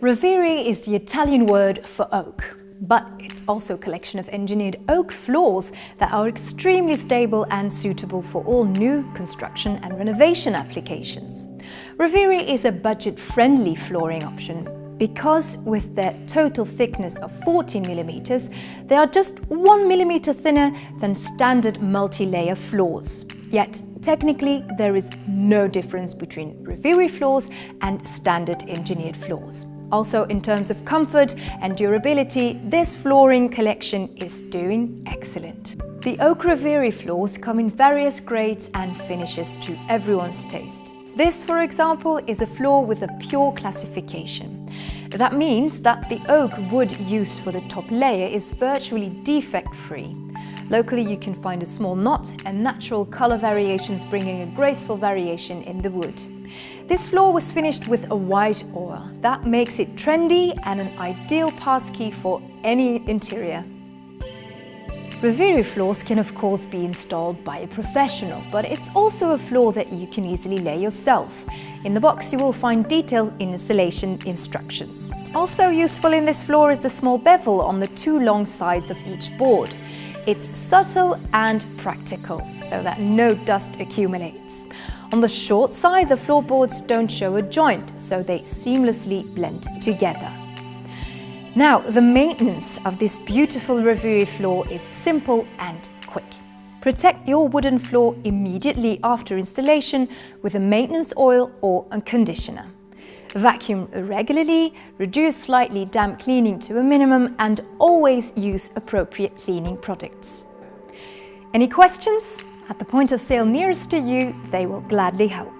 Rovere is the Italian word for oak, but it's also a collection of engineered oak floors that are extremely stable and suitable for all new construction and renovation applications. Rovere is a budget-friendly flooring option because with their total thickness of 14 millimeters, they are just one millimeter thinner than standard multi-layer floors. Yet, technically, there is no difference between Rovere floors and standard engineered floors. Also, in terms of comfort and durability, this flooring collection is doing excellent. The Oak Rovere floors come in various grades and finishes to everyone's taste. This, for example, is a floor with a pure classification. That means that the oak wood used for the top layer is virtually defect-free. Locally you can find a small knot and natural color variations bringing a graceful variation in the wood. This floor was finished with a white ore. That makes it trendy and an ideal passkey for any interior. Rovere floors can of course be installed by a professional, but it's also a floor that you can easily lay yourself. In the box you will find detailed installation instructions. Also useful in this floor is the small bevel on the two long sides of each board. It's subtle and practical, so that no dust accumulates. On the short side, the floorboards don't show a joint, so they seamlessly blend together. Now, the maintenance of this beautiful Rovere floor is simple and quick. Protect your wooden floor immediately after installation with a maintenance oil or a conditioner. Vacuum regularly, reduce slightly damp cleaning to a minimum and always use appropriate cleaning products. Any questions? At the point of sale nearest to you, they will gladly help.